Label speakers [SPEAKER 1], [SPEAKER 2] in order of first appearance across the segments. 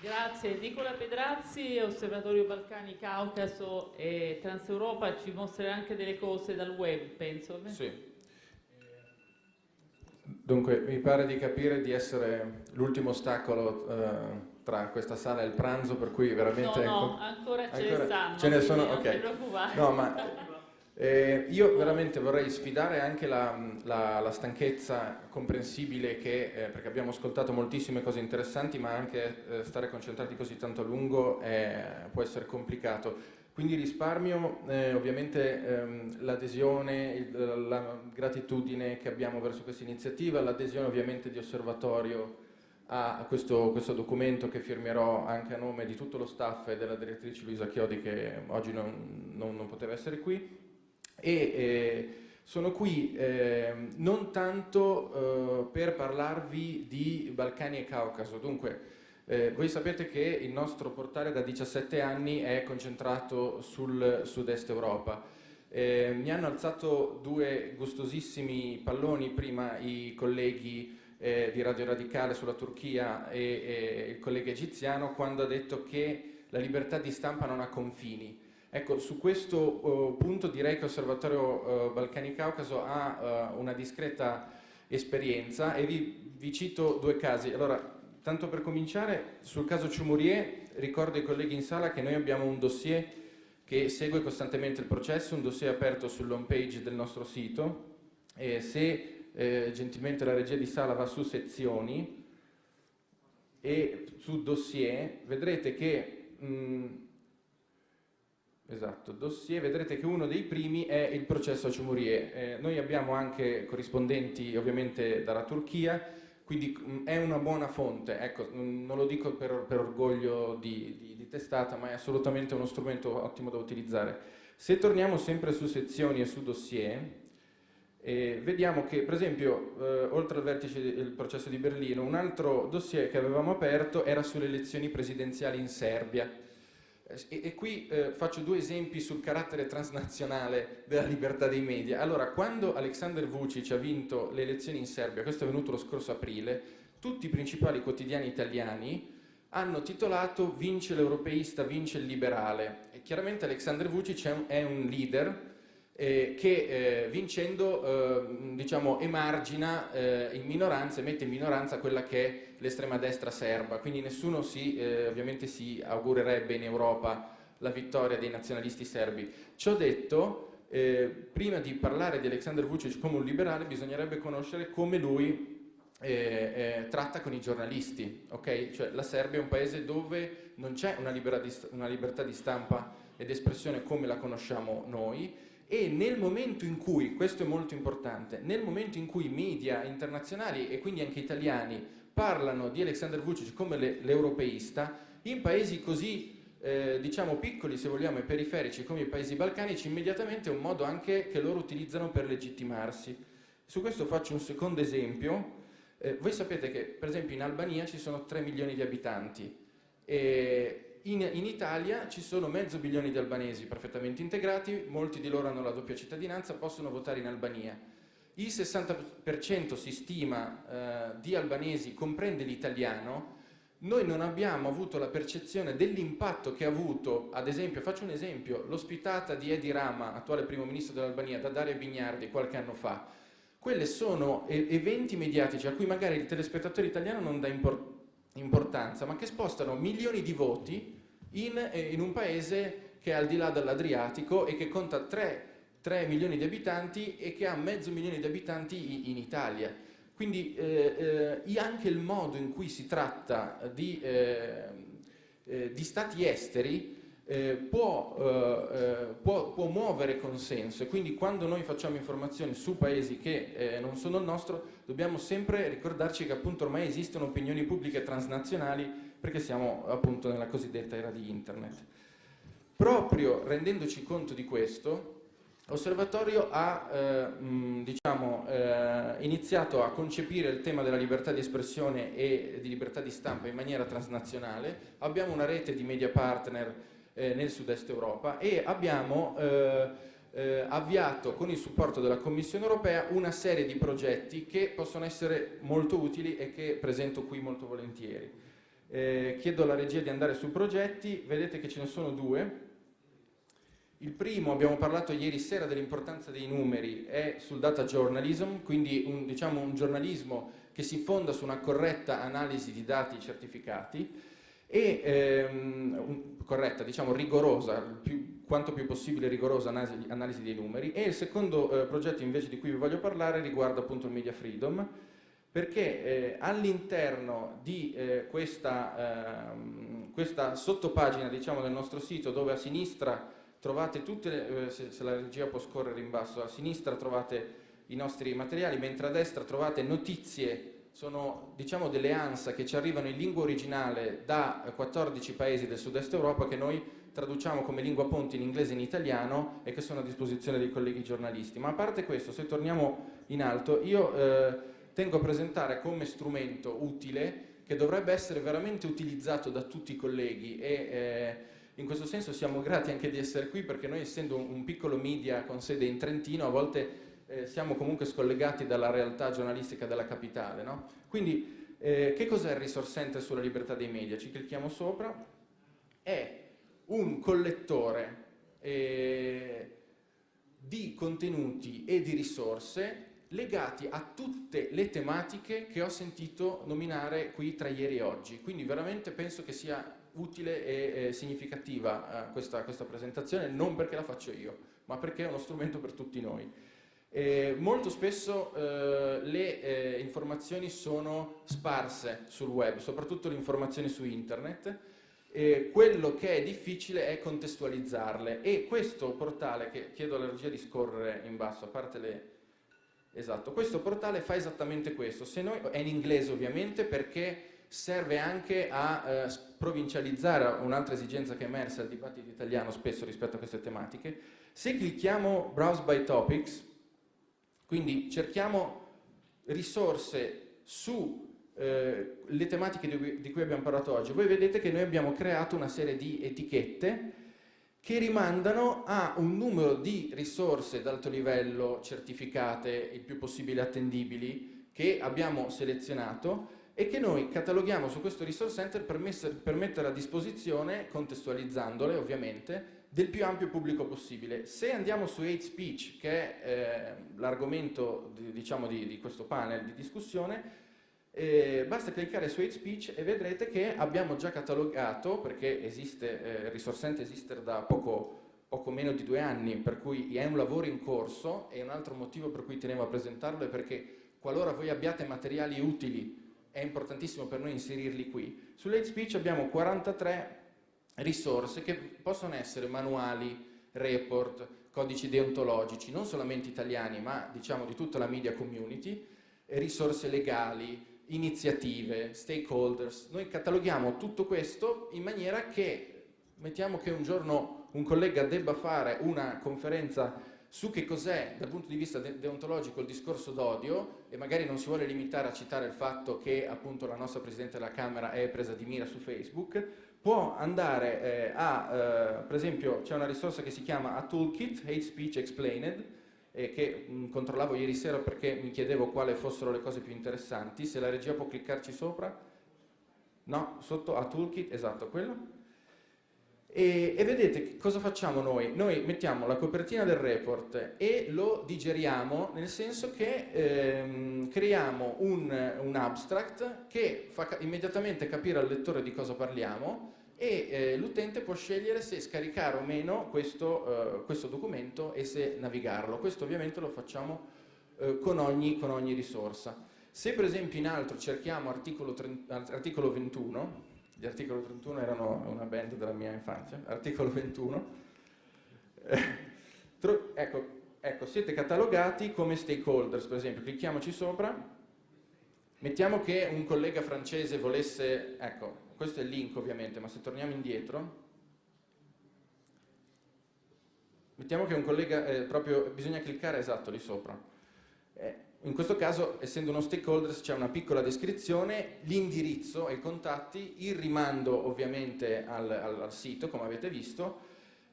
[SPEAKER 1] Grazie. Nicola Pedrazzi, Osservatorio Balcani, Caucaso e Transeuropa ci mostrerà anche delle cose dal web, penso.
[SPEAKER 2] Sì. Dunque, mi pare di capire di essere l'ultimo ostacolo eh, tra questa sala e il pranzo, per cui veramente...
[SPEAKER 1] No, no, ancora ce
[SPEAKER 2] ancora...
[SPEAKER 1] ne stanno.
[SPEAKER 2] Ce ne sono,
[SPEAKER 1] non
[SPEAKER 2] ok.
[SPEAKER 1] ti preoccupare.
[SPEAKER 2] No, ma eh, io veramente vorrei sfidare anche la, la, la stanchezza comprensibile che, eh, perché abbiamo ascoltato moltissime cose interessanti, ma anche eh, stare concentrati così tanto a lungo può essere complicato. Quindi risparmio eh, ovviamente ehm, l'adesione, la gratitudine che abbiamo verso questa iniziativa, l'adesione ovviamente di osservatorio a questo, questo, documento che firmerò anche a nome di tutto lo staff e della direttrice Luisa Chiodi che oggi non, non, non poteva essere qui e eh, sono qui eh, non tanto eh, per parlarvi di Balcani e Caucaso, dunque eh, voi sapete che il nostro portale da 17 anni è concentrato sul sud-est Europa. Eh, mi hanno alzato due gustosissimi palloni prima i colleghi eh, di Radio Radicale sulla Turchia e, e il collega egiziano quando ha detto che la libertà di stampa non ha confini. Ecco, su questo uh, punto direi che Osservatorio uh, Balcani-Caucaso ha uh, una discreta esperienza e vi, vi, cito due casi. Allora, tanto per cominciare, sul caso Ciumurier ricordo ai colleghi in sala che noi abbiamo un dossier che segue costantemente il processo, un dossier aperto sull'home page del nostro sito e se eh, gentilmente la regia di sala va su sezioni e su dossier vedrete che mh, Esatto, dossier, vedrete che uno dei primi è il processo a Ciumurier. Eh, noi abbiamo anche corrispondenti ovviamente dalla Turchia, quindi mh, è una buona fonte, ecco, mh, non lo dico per, per orgoglio di, di, di, testata, ma è assolutamente uno strumento ottimo da utilizzare. Se torniamo sempre su sezioni e su dossier, eh, vediamo che per esempio, eh, oltre al vertice del processo di Berlino, un altro dossier che avevamo aperto era sulle elezioni presidenziali in Serbia, e, e qui eh, faccio due esempi sul carattere transnazionale della libertà dei media. Allora, quando Aleksandar Vucic ha vinto le elezioni in Serbia, questo è avvenuto lo scorso aprile, tutti i principali quotidiani italiani hanno titolato Vince l'europeista, vince il liberale. E chiaramente Aleksandar Vucic è un leader eh, che eh, vincendo eh, diciamo, emargina eh, in minoranza e mette in minoranza quella che è l'estrema destra serba, quindi nessuno si, eh, ovviamente si augurerebbe in Europa la vittoria dei nazionalisti serbi. Ciò detto, eh, prima di parlare di Aleksandar Vucic come un liberale bisognerebbe conoscere come lui tratta con i giornalisti, ok? Cioè la Serbia è un paese dove non c'è una, una libertà di stampa ed espressione come la conosciamo noi, e nel momento in cui, questo è molto importante, nel momento in cui media internazionali e quindi anche italiani parlano di Alexander Vucic come l'europeista, in paesi così eh, diciamo piccoli se vogliamo e periferici come i paesi balcanici immediatamente è un modo anche che loro utilizzano per legittimarsi. Su questo faccio un secondo esempio. Eh, voi sapete che per esempio in Albania ci sono 3 milioni di abitanti e in, in, Italia ci sono mezzo milione di albanesi perfettamente integrati, molti di loro hanno la doppia cittadinanza, possono votare in Albania. Il 60% si stima eh, di albanesi comprende l'italiano, noi non abbiamo avuto la percezione dell'impatto che ha avuto, ad esempio, faccio un esempio, l'ospitata di Edi Rama, attuale primo ministro dell'Albania, da Daria Bignardi qualche anno fa. Quelle sono eventi mediatici a cui magari il telespettatore italiano non dà importanza, ma che spostano milioni di voti in, eh, in un paese che è al di là dell'Adriatico e che conta 3, 3, milioni di abitanti e che ha mezzo milione di abitanti in Italia. Quindi eh, eh, anche il modo in cui si tratta di, eh, eh di stati esteri eh, può, può, può, muovere consenso e quindi quando noi facciamo informazioni su paesi che non sono il nostro dobbiamo sempre ricordarci che appunto ormai esistono opinioni pubbliche transnazionali perché siamo appunto nella cosiddetta era di internet. Proprio rendendoci conto di questo, L'osservatorio ha eh, mh, diciamo, eh, iniziato a concepire il tema della libertà di espressione e di libertà di stampa in maniera transnazionale, abbiamo una rete di media partner eh, nel sud-est Europa e abbiamo eh, eh, avviato con il supporto della Commissione Europea una serie di progetti che possono essere molto utili e che presento qui molto volentieri. Eh, chiedo alla regia di andare sui progetti, vedete che ce ne sono due. Il primo, abbiamo parlato ieri sera dell'importanza dei numeri, è sul data journalism, quindi un, diciamo, un giornalismo che si fonda su una corretta analisi di dati certificati e ehm, corretta, diciamo rigorosa, più, quanto più possibile rigorosa analisi, analisi dei numeri. E il secondo eh, progetto invece di cui vi voglio parlare riguarda appunto il media freedom perché eh, all'interno di eh, questa, ehm, questa, sottopagina diciamo, del nostro sito dove a sinistra trovate tutte, le, eh, se, se la regia può scorrere in basso, a sinistra trovate i nostri materiali, mentre a destra trovate notizie sono diciamo delle ANSA che ci arrivano in lingua originale da 14 paesi del sud-est Europa che noi traduciamo come lingua ponte in inglese e in italiano e che sono a disposizione dei colleghi giornalisti. Ma a parte questo, se torniamo in alto, io eh, tengo a presentare come strumento utile che dovrebbe essere veramente utilizzato da tutti i colleghi e eh, in questo senso siamo grati anche di essere qui perché noi essendo un, piccolo media con sede in Trentino a volte eh, siamo comunque scollegati dalla realtà giornalistica della capitale. No? Quindi eh, che cos'è il Resource Center sulla libertà dei media? Ci clicchiamo sopra. È un collettore eh, di contenuti e di risorse legati a tutte le tematiche che ho sentito nominare qui tra ieri e oggi. Quindi veramente penso che sia utile e, e significativa eh, questa, questa presentazione, non perché la faccio io, ma perché è uno strumento per tutti noi. Eh, molto spesso eh, le eh, informazioni sono sparse sul web, soprattutto le informazioni su internet, quello che è difficile è contestualizzarle e questo portale, che chiedo alla regia di scorrere in basso, a parte le... Esatto, questo portale fa esattamente questo, noi, è in inglese ovviamente perché serve anche a eh, provincializzare un'altra esigenza che è emersa al dibattito italiano spesso rispetto a queste tematiche. Se clicchiamo Browse by Topics, quindi cerchiamo risorse sulle eh, tematiche di cui abbiamo parlato oggi. Voi vedete che noi abbiamo creato una serie di etichette che rimandano a un numero di risorse d'alto livello certificate il più possibile attendibili che abbiamo selezionato e che noi cataloghiamo su questo resource center per, messer, per mettere a disposizione, contestualizzandole ovviamente, del più ampio pubblico possibile. Se andiamo su hate speech, che è eh, l'argomento di, diciamo, di, di, questo panel di discussione, eh, basta cliccare su hate speech e vedrete che abbiamo già catalogato, perché esiste, eh, Resource Center esiste da poco, poco meno di due anni, per cui è un lavoro in corso e un altro motivo per cui tenevo a presentarlo è perché qualora voi abbiate materiali utili è importantissimo per noi inserirli qui. Sull'hate speech abbiamo 43 risorse che possono essere manuali, report, codici deontologici, non solamente italiani, ma diciamo di tutta la media community, risorse legali, iniziative, stakeholders. Noi cataloghiamo tutto questo in maniera che, mettiamo che un giorno un collega debba fare una conferenza su che cos'è dal punto di vista de deontologico il discorso d'odio e magari non si vuole limitare a citare il fatto che appunto la nostra Presidente della Camera è presa di mira su Facebook, può andare eh, a, eh, per esempio c'è una risorsa che si chiama A Toolkit, Hate Speech Explained, eh, che mh, controllavo ieri sera perché mi chiedevo quali fossero le cose più interessanti, se la regia può cliccarci sopra, no, sotto A Toolkit, esatto, quello. E, e, vedete cosa facciamo noi? Noi mettiamo la copertina del report e lo digeriamo nel senso che ehm, creiamo un, un, abstract che fa immediatamente capire al lettore di cosa parliamo e eh, l'utente può scegliere se scaricare o meno questo, eh, questo, documento e se navigarlo. Questo ovviamente lo facciamo eh, con, ogni, con, ogni, risorsa. Se per esempio in altro cerchiamo articolo, 30, articolo 21, gli articolo 31 erano una band della mia infanzia, articolo 21, ecco, ecco, siete catalogati come stakeholders, per esempio, clicchiamoci sopra, mettiamo che un collega francese volesse, ecco, questo è il link ovviamente, ma se torniamo indietro, mettiamo che un collega, eh, proprio, bisogna cliccare esatto lì sopra. Eh, in questo caso, essendo uno stakeholder, c'è una piccola descrizione, l'indirizzo e i contatti, il rimando ovviamente al, al, al sito, come avete visto,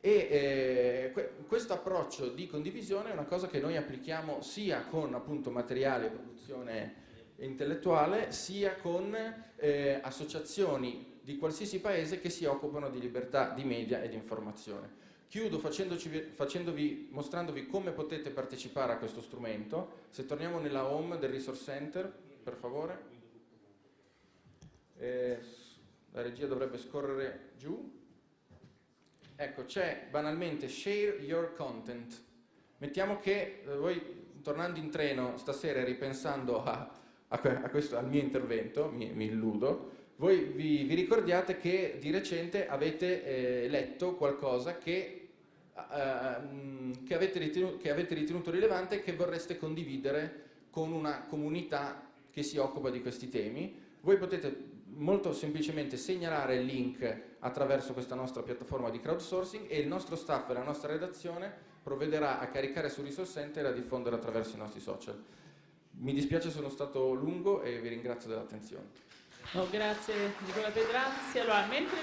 [SPEAKER 2] e eh, questo approccio di condivisione è una cosa che noi applichiamo sia con appunto materiale, produzione intellettuale sia con eh, associazioni di qualsiasi paese che si occupano di libertà di media e di informazione. Chiudo facendovi, mostrandovi come potete partecipare a questo strumento. Se torniamo nella home del Resource Center, per favore. Eh, la regia dovrebbe scorrere giù. Ecco, c'è banalmente Share Your Content. Mettiamo che eh, voi, tornando in treno stasera e ripensando a, a, a questo, al mio intervento, mi, mi illudo, voi vi, vi, ricordiate che di recente avete eh, letto qualcosa che, uh, che, avete che avete ritenuto rilevante e che vorreste condividere con una comunità che si occupa di questi temi. Voi potete molto semplicemente segnalare il link attraverso questa nostra piattaforma di crowdsourcing e il nostro staff e la nostra redazione provvederà a caricare su Resource Center e a diffondere attraverso i nostri social. Mi dispiace sono stato lungo e vi ringrazio dell'attenzione.
[SPEAKER 1] No, grazie Nicola Pedrazzi. Allora, mentre